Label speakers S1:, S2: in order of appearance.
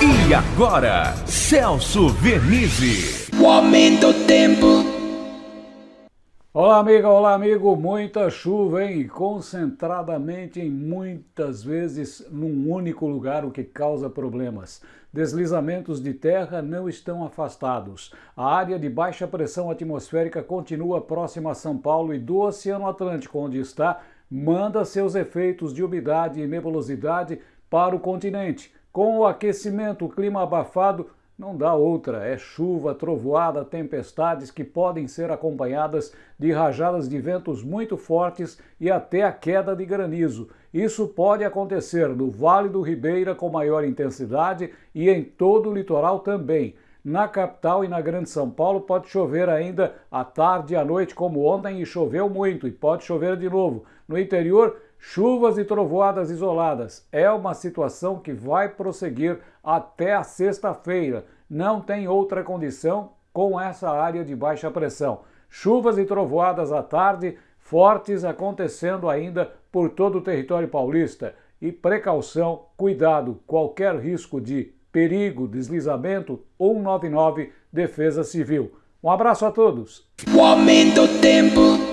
S1: E agora, Celso Vernizzi.
S2: O aumento do tempo.
S3: Olá, amiga, olá, amigo. Muita chuva, hein? Concentradamente em muitas vezes num único lugar, o que causa problemas. Deslizamentos de terra não estão afastados. A área de baixa pressão atmosférica continua próxima a São Paulo e do Oceano Atlântico, onde está, manda seus efeitos de umidade e nebulosidade para o continente. Com o aquecimento, o clima abafado, não dá outra, é chuva, trovoada, tempestades que podem ser acompanhadas de rajadas de ventos muito fortes e até a queda de granizo. Isso pode acontecer no Vale do Ribeira com maior intensidade e em todo o litoral também. Na capital e na Grande São Paulo pode chover ainda à tarde e à noite, como ontem, e choveu muito, e pode chover de novo. No interior, Chuvas e trovoadas isoladas é uma situação que vai prosseguir até a sexta-feira. Não tem outra condição com essa área de baixa pressão. Chuvas e trovoadas à tarde, fortes acontecendo ainda por todo o território paulista. E precaução, cuidado, qualquer risco de perigo, deslizamento, 199 Defesa Civil. Um abraço a todos.
S2: O aumento do tempo.